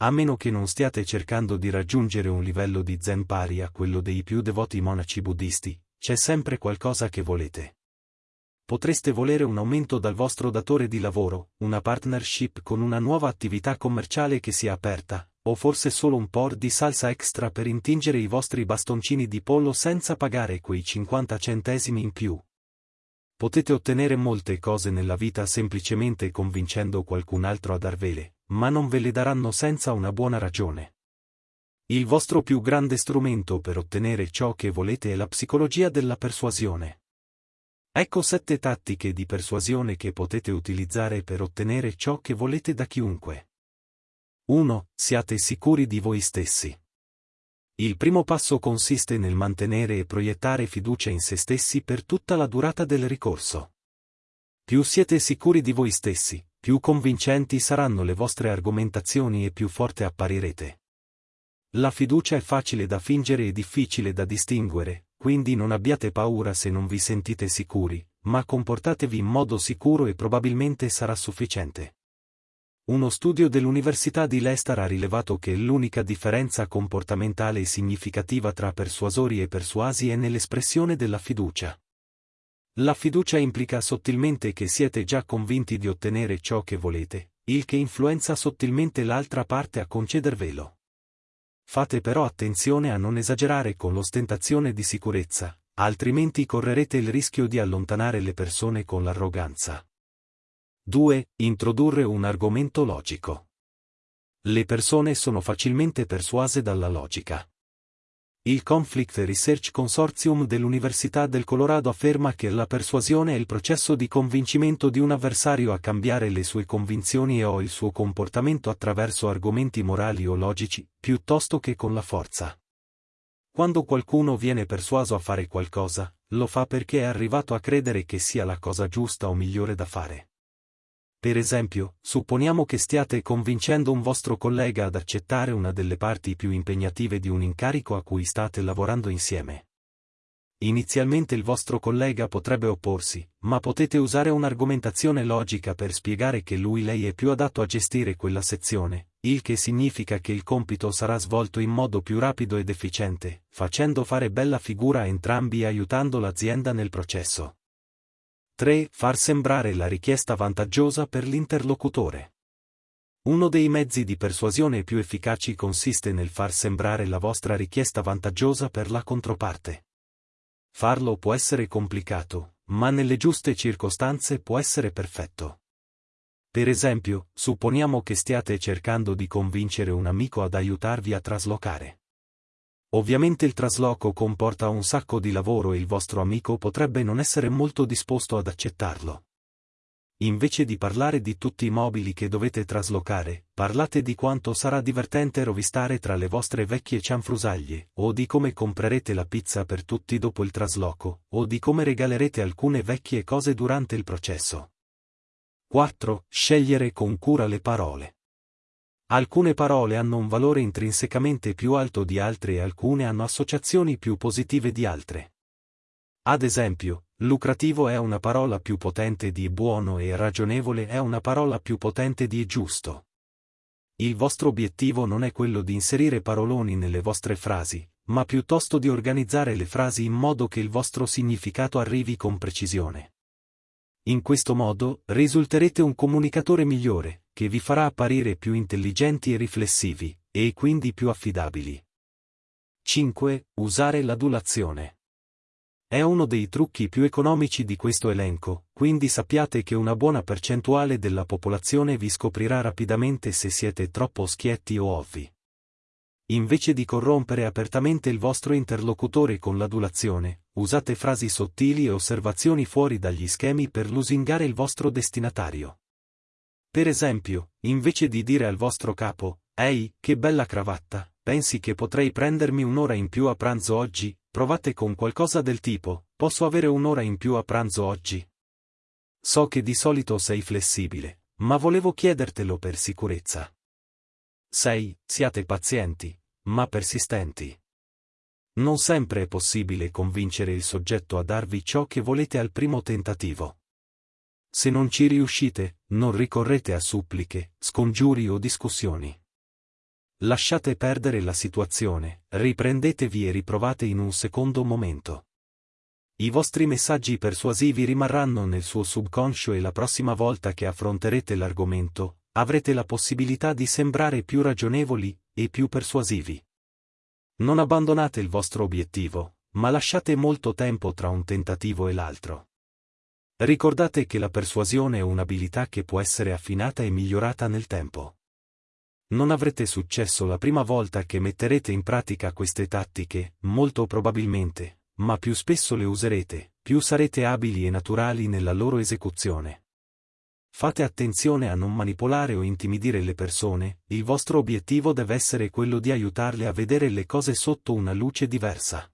A meno che non stiate cercando di raggiungere un livello di zen pari a quello dei più devoti monaci buddisti, c'è sempre qualcosa che volete. Potreste volere un aumento dal vostro datore di lavoro, una partnership con una nuova attività commerciale che sia aperta, o forse solo un po' di salsa extra per intingere i vostri bastoncini di pollo senza pagare quei 50 centesimi in più. Potete ottenere molte cose nella vita semplicemente convincendo qualcun altro a darvele, ma non ve le daranno senza una buona ragione. Il vostro più grande strumento per ottenere ciò che volete è la psicologia della persuasione. Ecco sette tattiche di persuasione che potete utilizzare per ottenere ciò che volete da chiunque. 1. Siate sicuri di voi stessi. Il primo passo consiste nel mantenere e proiettare fiducia in se stessi per tutta la durata del ricorso. Più siete sicuri di voi stessi, più convincenti saranno le vostre argomentazioni e più forte apparirete. La fiducia è facile da fingere e difficile da distinguere, quindi non abbiate paura se non vi sentite sicuri, ma comportatevi in modo sicuro e probabilmente sarà sufficiente. Uno studio dell'Università di Leicester ha rilevato che l'unica differenza comportamentale significativa tra persuasori e persuasi è nell'espressione della fiducia. La fiducia implica sottilmente che siete già convinti di ottenere ciò che volete, il che influenza sottilmente l'altra parte a concedervelo. Fate però attenzione a non esagerare con l'ostentazione di sicurezza, altrimenti correrete il rischio di allontanare le persone con l'arroganza. 2. Introdurre un argomento logico. Le persone sono facilmente persuase dalla logica. Il Conflict Research Consortium dell'Università del Colorado afferma che la persuasione è il processo di convincimento di un avversario a cambiare le sue convinzioni e o il suo comportamento attraverso argomenti morali o logici, piuttosto che con la forza. Quando qualcuno viene persuaso a fare qualcosa, lo fa perché è arrivato a credere che sia la cosa giusta o migliore da fare. Per esempio, supponiamo che stiate convincendo un vostro collega ad accettare una delle parti più impegnative di un incarico a cui state lavorando insieme. Inizialmente il vostro collega potrebbe opporsi, ma potete usare un'argomentazione logica per spiegare che lui-lei è più adatto a gestire quella sezione, il che significa che il compito sarà svolto in modo più rapido ed efficiente, facendo fare bella figura a entrambi e aiutando l'azienda nel processo. 3. Far sembrare la richiesta vantaggiosa per l'interlocutore. Uno dei mezzi di persuasione più efficaci consiste nel far sembrare la vostra richiesta vantaggiosa per la controparte. Farlo può essere complicato, ma nelle giuste circostanze può essere perfetto. Per esempio, supponiamo che stiate cercando di convincere un amico ad aiutarvi a traslocare. Ovviamente il trasloco comporta un sacco di lavoro e il vostro amico potrebbe non essere molto disposto ad accettarlo. Invece di parlare di tutti i mobili che dovete traslocare, parlate di quanto sarà divertente rovistare tra le vostre vecchie cianfrusaglie, o di come comprerete la pizza per tutti dopo il trasloco, o di come regalerete alcune vecchie cose durante il processo. 4. Scegliere con cura le parole. Alcune parole hanno un valore intrinsecamente più alto di altre e alcune hanno associazioni più positive di altre. Ad esempio, lucrativo è una parola più potente di buono e ragionevole è una parola più potente di giusto. Il vostro obiettivo non è quello di inserire paroloni nelle vostre frasi, ma piuttosto di organizzare le frasi in modo che il vostro significato arrivi con precisione. In questo modo, risulterete un comunicatore migliore, che vi farà apparire più intelligenti e riflessivi, e quindi più affidabili. 5. Usare l'adulazione. È uno dei trucchi più economici di questo elenco, quindi sappiate che una buona percentuale della popolazione vi scoprirà rapidamente se siete troppo schietti o ovvi. Invece di corrompere apertamente il vostro interlocutore con l'adulazione, usate frasi sottili e osservazioni fuori dagli schemi per lusingare il vostro destinatario. Per esempio, invece di dire al vostro capo, Ehi, che bella cravatta, pensi che potrei prendermi un'ora in più a pranzo oggi? Provate con qualcosa del tipo, posso avere un'ora in più a pranzo oggi? So che di solito sei flessibile, ma volevo chiedertelo per sicurezza. 6. Siate pazienti, ma persistenti. Non sempre è possibile convincere il soggetto a darvi ciò che volete al primo tentativo. Se non ci riuscite, non ricorrete a suppliche, scongiuri o discussioni. Lasciate perdere la situazione, riprendetevi e riprovate in un secondo momento. I vostri messaggi persuasivi rimarranno nel suo subconscio e la prossima volta che affronterete l'argomento, avrete la possibilità di sembrare più ragionevoli e più persuasivi. Non abbandonate il vostro obiettivo, ma lasciate molto tempo tra un tentativo e l'altro. Ricordate che la persuasione è un'abilità che può essere affinata e migliorata nel tempo. Non avrete successo la prima volta che metterete in pratica queste tattiche, molto probabilmente, ma più spesso le userete, più sarete abili e naturali nella loro esecuzione. Fate attenzione a non manipolare o intimidire le persone, il vostro obiettivo deve essere quello di aiutarle a vedere le cose sotto una luce diversa.